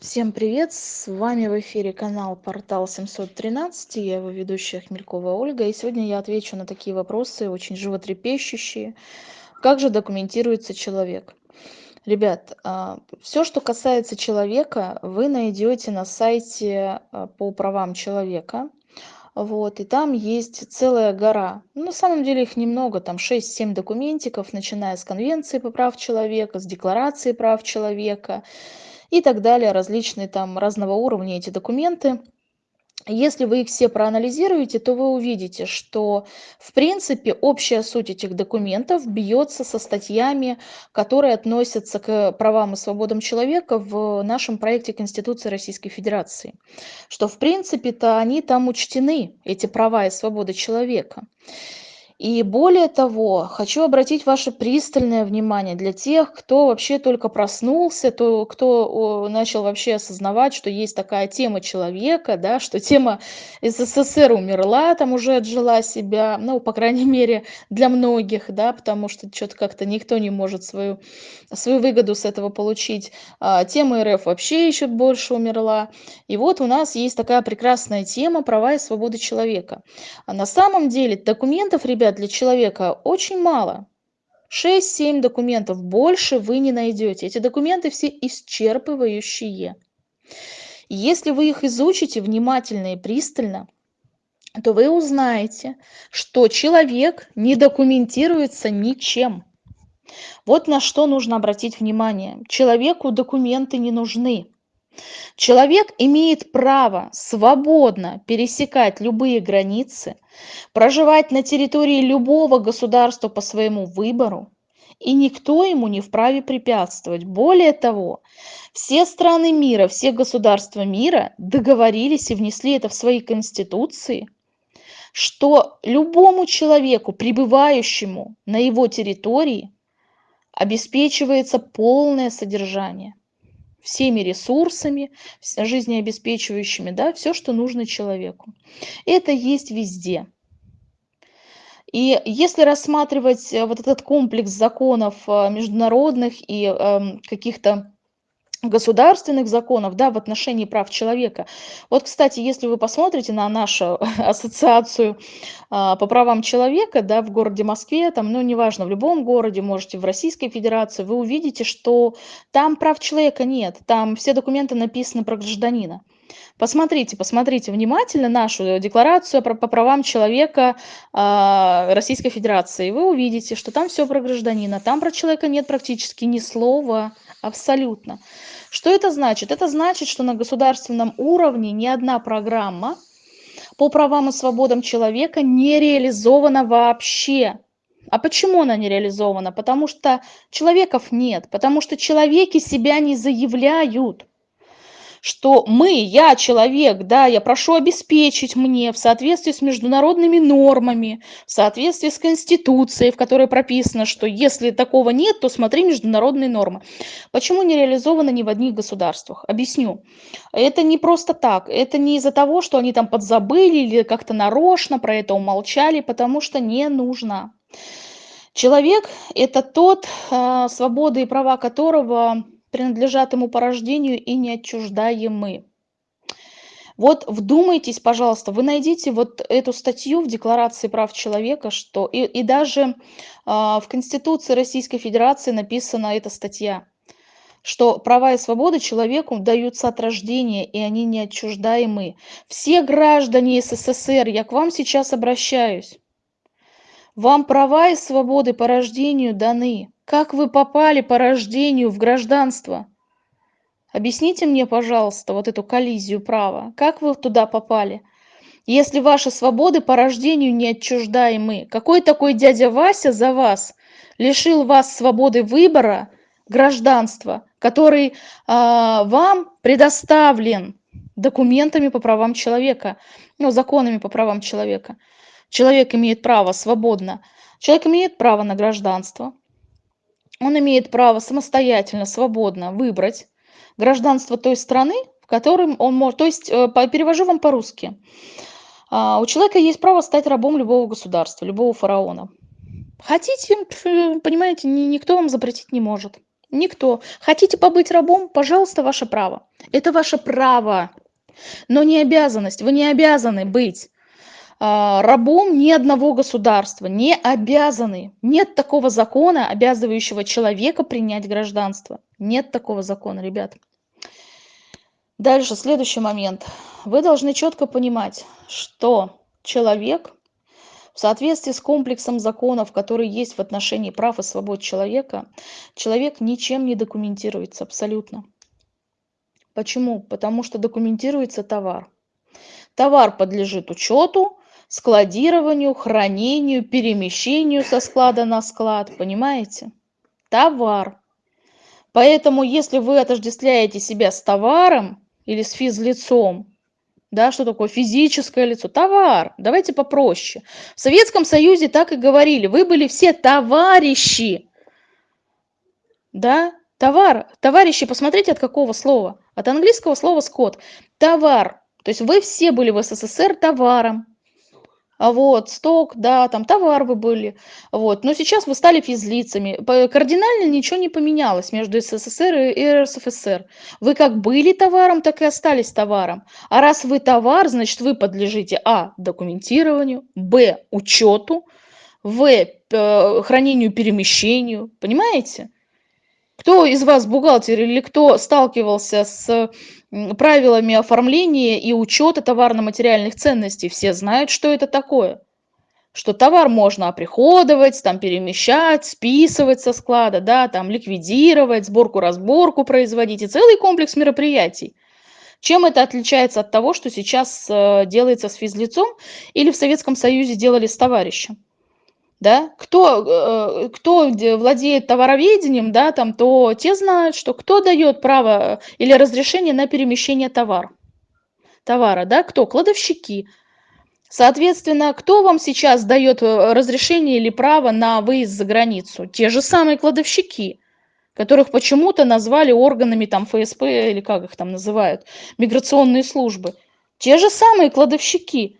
Всем привет! С вами в эфире канал Портал 713, я его ведущая Хмелькова Ольга, и сегодня я отвечу на такие вопросы, очень животрепещущие. Как же документируется человек? Ребят, а, все, что касается человека, вы найдете на сайте а, по правам человека. Вот, и там есть целая гора. Ну, на самом деле их немного, там 6-7 документиков, начиная с Конвенции по прав человека, с Декларации прав человека и так далее, различные там разного уровня эти документы. Если вы их все проанализируете, то вы увидите, что в принципе общая суть этих документов бьется со статьями, которые относятся к правам и свободам человека в нашем проекте Конституции Российской Федерации. Что в принципе-то они там учтены, эти права и свободы человека. И более того, хочу обратить ваше пристальное внимание для тех, кто вообще только проснулся, то, кто начал вообще осознавать, что есть такая тема человека, да, что тема СССР умерла, там уже отжила себя, ну, по крайней мере, для многих, да, потому что что-то как-то никто не может свою, свою выгоду с этого получить. А, тема РФ вообще еще больше умерла. И вот у нас есть такая прекрасная тема права и свободы человека. А на самом деле документов, ребят, для человека очень мало. 6-7 документов, больше вы не найдете. Эти документы все исчерпывающие. Если вы их изучите внимательно и пристально, то вы узнаете, что человек не документируется ничем. Вот на что нужно обратить внимание. Человеку документы не нужны. Человек имеет право свободно пересекать любые границы, проживать на территории любого государства по своему выбору, и никто ему не вправе препятствовать. Более того, все страны мира, все государства мира договорились и внесли это в свои конституции, что любому человеку, пребывающему на его территории, обеспечивается полное содержание всеми ресурсами жизнеобеспечивающими, да, все, что нужно человеку. Это есть везде. И если рассматривать э, вот этот комплекс законов э, международных и эм, каких-то государственных законов да, в отношении прав человека. Вот, кстати, если вы посмотрите на нашу ассоциацию а, по правам человека да, в городе Москве, там, ну, неважно, в любом городе, можете в Российской Федерации, вы увидите, что там прав человека нет, там все документы написаны про гражданина. Посмотрите, посмотрите внимательно нашу декларацию по правам человека э, Российской Федерации. Вы увидите, что там все про гражданина, там про человека нет практически ни слова, абсолютно. Что это значит? Это значит, что на государственном уровне ни одна программа по правам и свободам человека не реализована вообще. А почему она не реализована? Потому что человеков нет, потому что человеки себя не заявляют что мы, я человек, да, я прошу обеспечить мне в соответствии с международными нормами, в соответствии с Конституцией, в которой прописано, что если такого нет, то смотри международные нормы. Почему не реализовано ни в одних государствах? Объясню. Это не просто так, это не из-за того, что они там подзабыли или как-то нарочно про это умолчали, потому что не нужно. Человек – это тот, э, свободы и права которого принадлежат ему по рождению и неотчуждаемы. Вот вдумайтесь, пожалуйста, вы найдите вот эту статью в Декларации прав человека, что и, и даже э, в Конституции Российской Федерации написана эта статья, что права и свободы человеку даются от рождения, и они неотчуждаемы. Все граждане СССР, я к вам сейчас обращаюсь, вам права и свободы по рождению даны. Как вы попали по рождению в гражданство? Объясните мне, пожалуйста, вот эту коллизию права. Как вы туда попали? Если ваши свободы по рождению не отчуждаемы, какой такой дядя Вася за вас лишил вас свободы выбора, гражданства, который э, вам предоставлен документами по правам человека, ну, законами по правам человека. Человек имеет право свободно, человек имеет право на гражданство, он имеет право самостоятельно, свободно выбрать гражданство той страны, в которой он может... То есть, э, перевожу вам по-русски. А, у человека есть право стать рабом любого государства, любого фараона. Хотите, понимаете, никто вам запретить не может. Никто. Хотите побыть рабом? Пожалуйста, ваше право. Это ваше право, но не обязанность. Вы не обязаны быть рабом ни одного государства, не обязаны. Нет такого закона, обязывающего человека принять гражданство. Нет такого закона, ребят. Дальше, следующий момент. Вы должны четко понимать, что человек в соответствии с комплексом законов, которые есть в отношении прав и свобод человека, человек ничем не документируется абсолютно. Почему? Потому что документируется товар. Товар подлежит учету, складированию, хранению, перемещению со склада на склад. Понимаете? Товар. Поэтому, если вы отождествляете себя с товаром или с физлицом, да, что такое физическое лицо? Товар. Давайте попроще. В Советском Союзе так и говорили. Вы были все товарищи. Да, товар. Товарищи, посмотрите, от какого слова? От английского слова скот. Товар. То есть вы все были в СССР товаром. А вот, сток, да, там товар вы были, вот. Но сейчас вы стали физлицами. Кардинально ничего не поменялось между СССР и РСФСР. Вы как были товаром, так и остались товаром. А раз вы товар, значит, вы подлежите А. Документированию, Б. Учету, В. Хранению, перемещению. Понимаете? Кто из вас бухгалтер или кто сталкивался с правилами оформления и учета товарно-материальных ценностей, все знают, что это такое. Что товар можно оприходовать, там перемещать, списывать со склада, да, там ликвидировать, сборку-разборку производить и целый комплекс мероприятий. Чем это отличается от того, что сейчас э, делается с физлицом или в Советском Союзе делали с товарищем? Да, кто, э, кто владеет товароведением, да, там, то те знают, что кто дает право или разрешение на перемещение товар, товара, да, кто, кладовщики. Соответственно, кто вам сейчас дает э, разрешение или право на выезд за границу? Те же самые кладовщики, которых почему-то назвали органами там ФСП или как их там называют, миграционные службы. Те же самые кладовщики –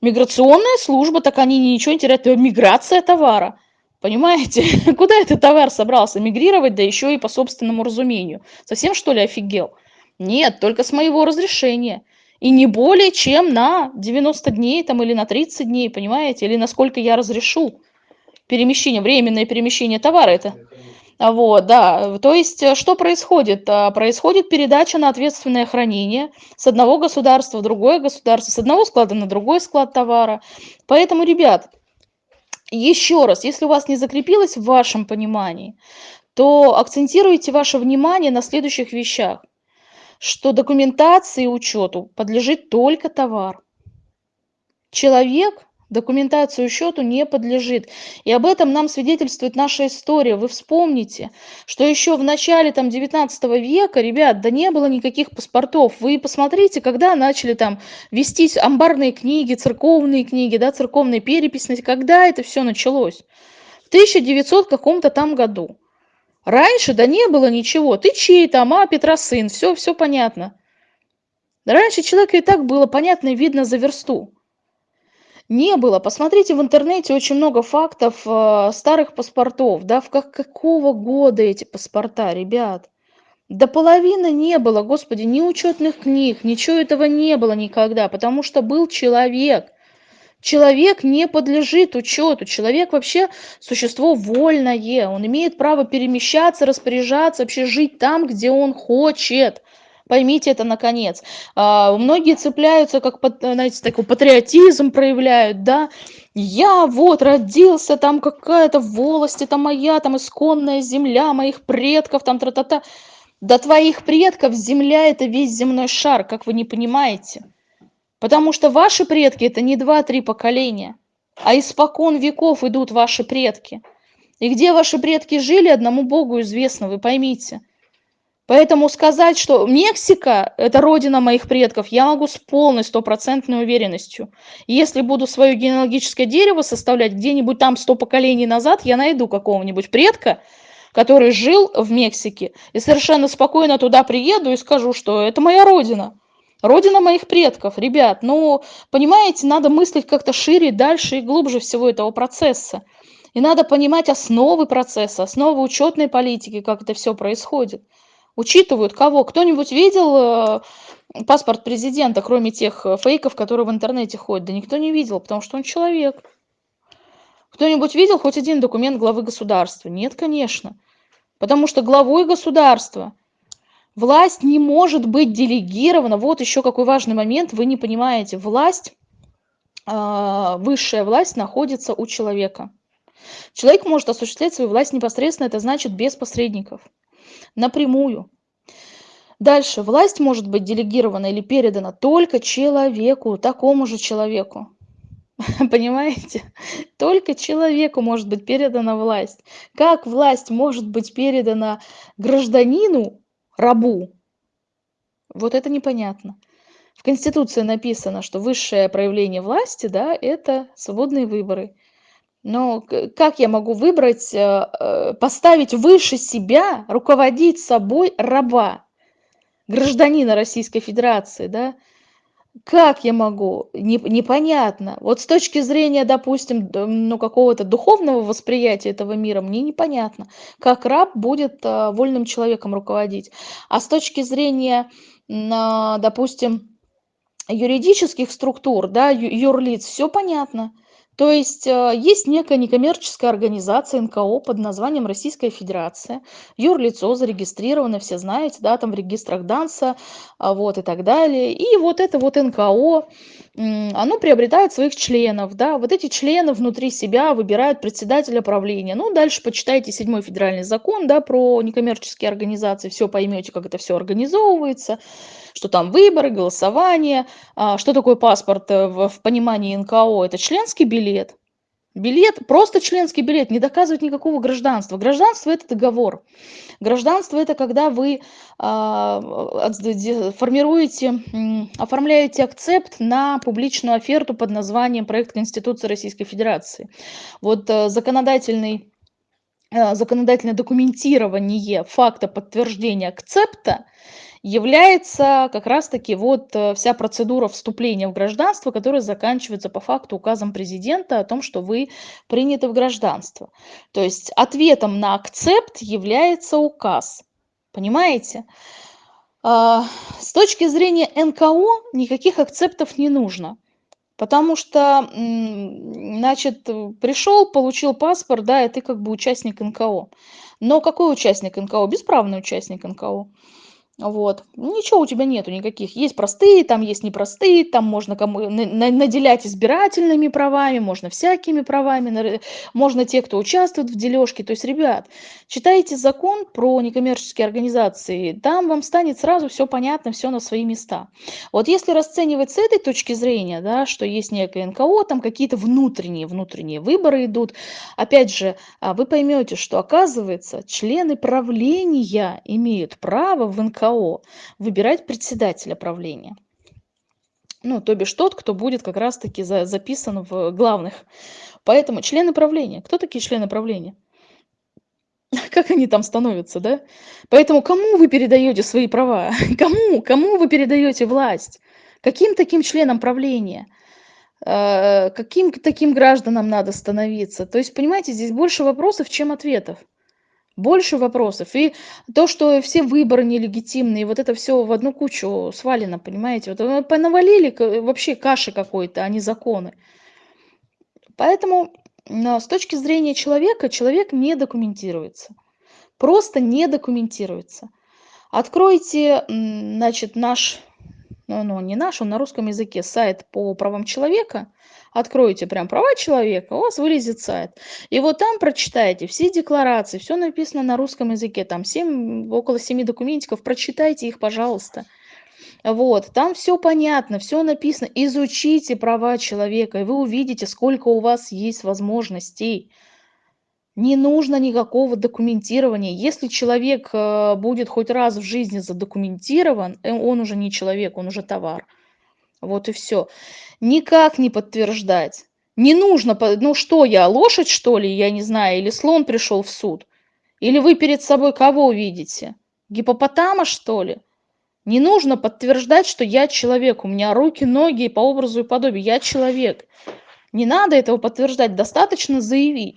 Миграционная служба, так они ничего не теряют. Это миграция товара. Понимаете? Куда этот товар собрался мигрировать, да еще и по собственному разумению? Совсем что ли офигел? Нет, только с моего разрешения. И не более чем на 90 дней там, или на 30 дней, понимаете? Или насколько я разрешу перемещение, временное перемещение товара. Это вот, да. То есть, э, что происходит? А, происходит передача на ответственное хранение с одного государства в другое государство, с одного склада на другой склад товара. Поэтому, ребят, еще раз, если у вас не закрепилось в вашем понимании, то акцентируйте ваше внимание на следующих вещах, что документации и учету подлежит только товар. Человек документацию счету не подлежит. И об этом нам свидетельствует наша история. Вы вспомните, что еще в начале там 19 века, ребят, да не было никаких паспортов. Вы посмотрите, когда начали там вестись амбарные книги, церковные книги, да, церковные перепись, когда это все началось? В 1900 каком-то там году. Раньше, да не было ничего. Ты чей там, а, Петра сын, все, все понятно. Раньше человеку и так было понятно и видно за версту. Не было. Посмотрите в интернете очень много фактов э, старых паспортов. Да, в как, какого года эти паспорта, ребят? До половины не было, господи, ни учетных книг, ничего этого не было никогда, потому что был человек. Человек не подлежит учету. Человек вообще существо вольное. Он имеет право перемещаться, распоряжаться, вообще жить там, где он хочет. Поймите это наконец. А, многие цепляются, как, знаете, такой патриотизм проявляют, да. Я вот родился, там какая-то волость, это моя, там исконная земля моих предков, там тра-та-та. До твоих предков земля это весь земной шар, как вы не понимаете. Потому что ваши предки это не два-три поколения, а испокон веков идут ваши предки. И где ваши предки жили, одному Богу известно, вы поймите. Поэтому сказать, что Мексика – это родина моих предков, я могу с полной стопроцентной уверенностью. Если буду свое генеалогическое дерево составлять где-нибудь там сто поколений назад, я найду какого-нибудь предка, который жил в Мексике, и совершенно спокойно туда приеду и скажу, что это моя родина. Родина моих предков, ребят. Ну, понимаете, надо мыслить как-то шире, дальше и глубже всего этого процесса. И надо понимать основы процесса, основы учетной политики, как это все происходит. Учитывают кого? Кто-нибудь видел э, паспорт президента, кроме тех э, фейков, которые в интернете ходят? Да никто не видел, потому что он человек. Кто-нибудь видел хоть один документ главы государства? Нет, конечно. Потому что главой государства власть не может быть делегирована. Вот еще какой важный момент, вы не понимаете. Власть, э, высшая власть находится у человека. Человек может осуществлять свою власть непосредственно, это значит без посредников, напрямую. Дальше. Власть может быть делегирована или передана только человеку, такому же человеку. Понимаете? Только человеку может быть передана власть. Как власть может быть передана гражданину, рабу? Вот это непонятно. В Конституции написано, что высшее проявление власти, да, это свободные выборы. Но как я могу выбрать, э, э, поставить выше себя, руководить собой раба, гражданина Российской Федерации, да? Как я могу? Не, непонятно. Вот с точки зрения, допустим, ну, какого-то духовного восприятия этого мира, мне непонятно, как раб будет а, вольным человеком руководить. А с точки зрения, допустим, юридических структур, да, юрлиц, все понятно. То есть э, есть некая некоммерческая организация НКО под названием Российская Федерация. Юрлицо зарегистрировано, все знаете, да, там в регистрах ДАНСа, а, вот и так далее. И вот это вот НКО, оно приобретает своих членов, да, вот эти члены внутри себя выбирают председателя правления. Ну, дальше почитайте седьмой федеральный закон, да, про некоммерческие организации, все поймете, как это все организовывается что там выборы, голосование. А, что такое паспорт э, в, в понимании НКО? Это членский билет. Билет, просто членский билет, не доказывает никакого гражданства. Гражданство – это договор. Гражданство – это когда вы э, формируете, оформляете акцепт на публичную оферту под названием «Проект Конституции Российской Федерации». Вот э, законодательный, э, законодательное документирование факта подтверждения акцепта – является как раз-таки вот э, вся процедура вступления в гражданство, которая заканчивается по факту указом президента о том, что вы приняты в гражданство. То есть ответом на акцепт является указ. Понимаете? А, с точки зрения НКО никаких акцептов не нужно. Потому что, значит, пришел, получил паспорт, да, и ты как бы участник НКО. Но какой участник НКО? Бесправный участник НКО. Вот. Ничего у тебя нету никаких. Есть простые, там есть непростые, там можно кому наделять избирательными правами, можно всякими правами, можно те, кто участвует в дележке. То есть, ребят, читайте закон про некоммерческие организации, там вам станет сразу все понятно, все на свои места. Вот если расценивать с этой точки зрения, да, что есть некое НКО, там какие-то внутренние, внутренние выборы идут, опять же, а, вы поймете, что оказывается, члены правления имеют право в НКО ГАО выбирать председателя правления. Ну, то бишь тот, кто будет как раз-таки за, записан в главных. Поэтому члены правления. Кто такие члены правления? Как они там становятся, да? Поэтому кому вы передаете свои права? Кому? Кому вы передаете власть? Каким таким членам правления? Э, каким таким гражданам надо становиться? То есть, понимаете, здесь больше вопросов, чем ответов больше вопросов. И то, что все выборы нелегитимные, вот это все в одну кучу свалено, понимаете? Вот понавалили вообще каши какой-то, а не законы. Поэтому с точки зрения человека, человек не документируется. Просто не документируется. Откройте, значит, наш, ну, ну не наш, он на русском языке, сайт по правам человека – откроете прям права человека, у вас вылезет сайт. И вот там прочитайте все декларации, все написано на русском языке, там 7, около 7 документиков, прочитайте их, пожалуйста. Вот, там все понятно, все написано. Изучите права человека, и вы увидите, сколько у вас есть возможностей. Не нужно никакого документирования. Если человек э, будет хоть раз в жизни задокументирован, э, он уже не человек, он уже товар. Вот и все. Никак не подтверждать. Не нужно, ну что я, лошадь что ли, я не знаю, или слон пришел в суд? Или вы перед собой кого видите? Гипопотама что ли? Не нужно подтверждать, что я человек, у меня руки, ноги по образу и подобию, я человек. Не надо этого подтверждать, достаточно заявить.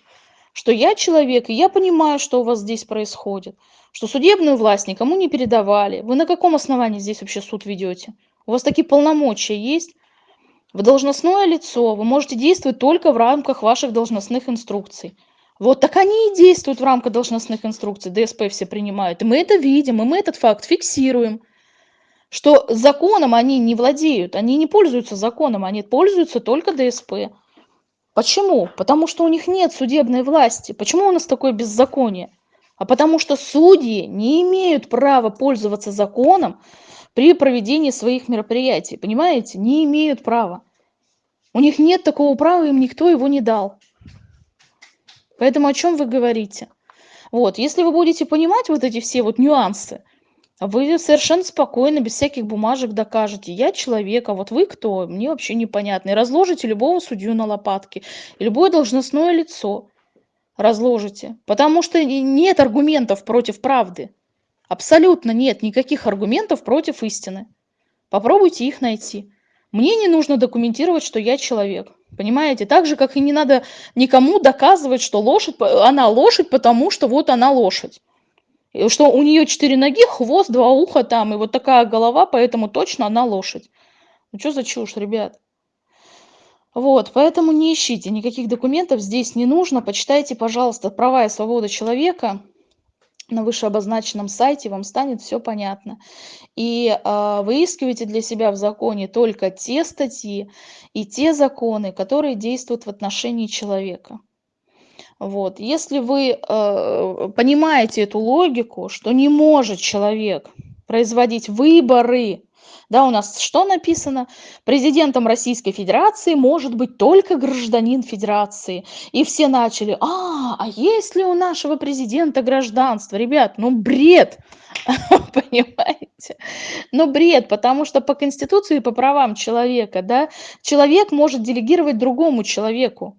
Что я человек, и я понимаю, что у вас здесь происходит, что судебную власть никому не передавали. Вы на каком основании здесь вообще суд ведете? У вас такие полномочия есть? Вы должностное лицо, вы можете действовать только в рамках ваших должностных инструкций. Вот так они и действуют в рамках должностных инструкций, ДСП все принимают. И мы это видим, и мы этот факт фиксируем, что законом они не владеют, они не пользуются законом, они пользуются только ДСП. Почему? Потому что у них нет судебной власти. Почему у нас такое беззаконие? А потому что судьи не имеют права пользоваться законом при проведении своих мероприятий. Понимаете? Не имеют права. У них нет такого права, им никто его не дал. Поэтому о чем вы говорите? Вот, если вы будете понимать вот эти все вот нюансы, вы совершенно спокойно, без всяких бумажек докажете. Я человек, а вот вы кто? Мне вообще непонятно. И разложите любого судью на лопатки. И любое должностное лицо разложите. Потому что нет аргументов против правды. Абсолютно нет никаких аргументов против истины. Попробуйте их найти. Мне не нужно документировать, что я человек. Понимаете? Так же, как и не надо никому доказывать, что лошадь, она лошадь, потому что вот она лошадь что у нее четыре ноги, хвост, два уха там, и вот такая голова, поэтому точно она лошадь. Ну что за чушь, ребят? Вот, поэтому не ищите никаких документов, здесь не нужно. Почитайте, пожалуйста, «Права и свобода человека» на вышеобозначенном сайте, вам станет все понятно. И э, выискивайте для себя в законе только те статьи и те законы, которые действуют в отношении человека. Вот. Если вы э, понимаете эту логику, что не может человек производить выборы, да, у нас что написано? Президентом Российской Федерации может быть только гражданин Федерации. И все начали, а, а есть ли у нашего президента гражданство? Ребят, ну бред, понимаете? Ну бред, потому что по Конституции и по правам человека, да, человек может делегировать другому человеку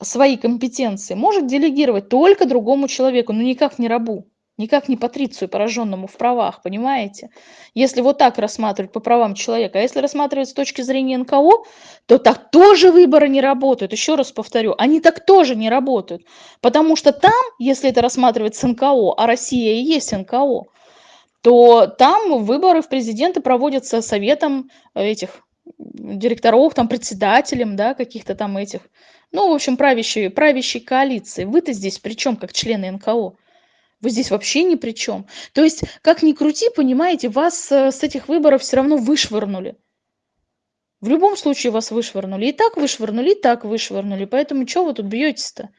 свои компетенции может делегировать только другому человеку, но никак не рабу, никак не патрицию, пораженному в правах, понимаете? Если вот так рассматривать по правам человека, а если рассматривать с точки зрения НКО, то так тоже выборы не работают. Еще раз повторю, они так тоже не работают, потому что там, если это рассматривать с НКО, а Россия и есть НКО, то там выборы в президенты проводятся советом этих директоров, там председателем, да, каких-то там этих ну, в общем, правящей, правящей коалиции. Вы-то здесь при чем, как члены НКО? Вы здесь вообще ни при чем. То есть, как ни крути, понимаете, вас э, с этих выборов все равно вышвырнули. В любом случае вас вышвырнули. И так вышвырнули, и так вышвырнули. Поэтому что вы тут бьетесь-то?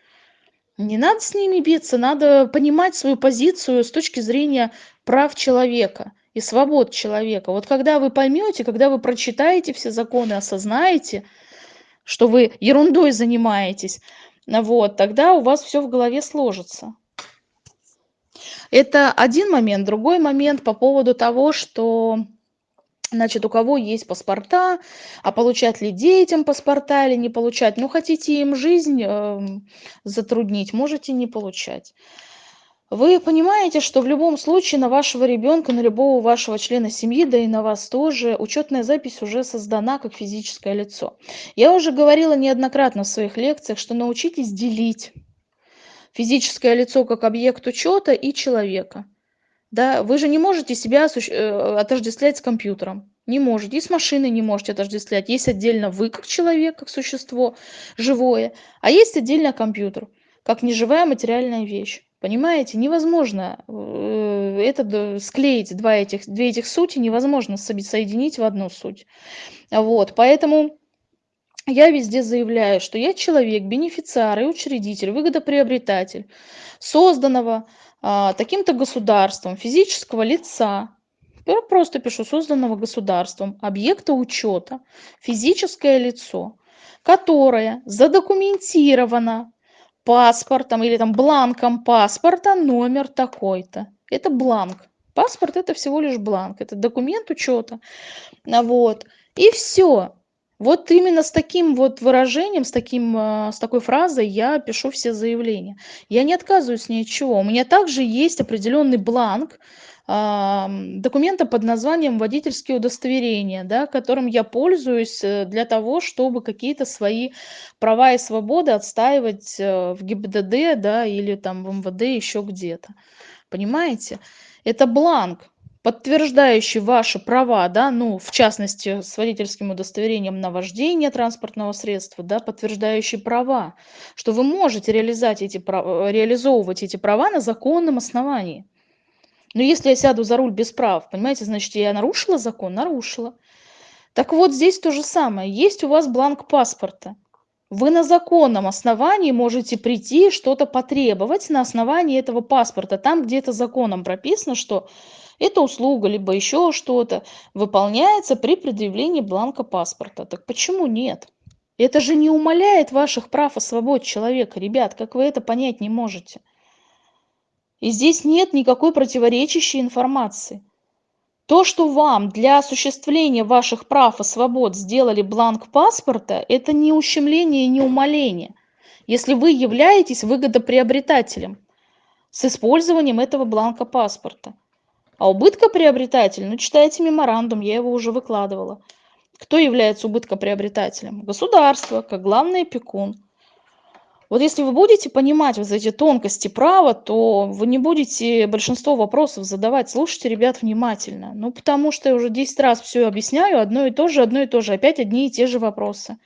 Не надо с ними биться, надо понимать свою позицию с точки зрения прав человека и свобод человека. Вот когда вы поймете, когда вы прочитаете все законы, осознаете, что вы ерундой занимаетесь, вот, тогда у вас все в голове сложится. Это один момент. Другой момент по поводу того, что Значит, у кого есть паспорта, а получать ли детям паспорта или не получать. Ну, хотите им жизнь э, затруднить, можете не получать. Вы понимаете, что в любом случае на вашего ребенка, на любого вашего члена семьи, да и на вас тоже, учетная запись уже создана как физическое лицо. Я уже говорила неоднократно в своих лекциях, что научитесь делить физическое лицо как объект учета и человека. Да, вы же не можете себя э, отождествлять с компьютером. Не можете. И с машиной не можете отождествлять. Есть отдельно вы как человек, как существо живое, а есть отдельно компьютер, как неживая материальная вещь. Понимаете, невозможно э, это склеить, два этих, две этих сути невозможно соединить в одну суть. Вот, поэтому я везде заявляю, что я человек, бенефициар и учредитель, выгодоприобретатель созданного а, таким-то государством, физического лица, я просто пишу созданного государством, объекта учета, физическое лицо, которое задокументировано паспортом или там бланком паспорта номер такой-то. Это бланк. Паспорт это всего лишь бланк, это документ учета. Вот. И все. Вот именно с таким вот выражением, с, таким, э, с такой фразой я пишу все заявления. Я не отказываюсь ни от чего. У меня также есть определенный бланк, документа под названием водительские удостоверения, да, которым я пользуюсь э, для того, чтобы какие-то свои права и свободы отстаивать э, в ГИБДД, да, или там в МВД, еще где-то. Понимаете? Это бланк, подтверждающий ваши права, да, ну, в частности, с водительским удостоверением на вождение транспортного средства, да, подтверждающий права, что вы можете реализовать эти, права, реализовывать эти права на законном основании. Но если я сяду за руль без прав, понимаете, значит, я нарушила закон? Нарушила. Так вот, здесь то же самое. Есть у вас бланк паспорта. Вы на законном основании можете прийти что-то потребовать на основании этого паспорта. Там где-то законом прописано, что эта услуга, либо еще что-то выполняется при предъявлении бланка паспорта. Так почему нет? Это же не умаляет ваших прав и свобод человека, ребят, как вы это понять не можете? И здесь нет никакой противоречащей информации. То, что вам для осуществления ваших прав и свобод сделали бланк паспорта, это не ущемление и не умаление, если вы являетесь выгодоприобретателем с использованием этого бланка паспорта. А убыткоприобретатель, ну читайте меморандум, я его уже выкладывала. Кто является убыткоприобретателем? Государство, как главный опекун. Вот если вы будете понимать вот эти тонкости права, то вы не будете большинство вопросов задавать. Слушайте, ребят, внимательно. Ну, потому что я уже 10 раз все объясняю, одно и то же, одно и то же, опять одни и те же вопросы.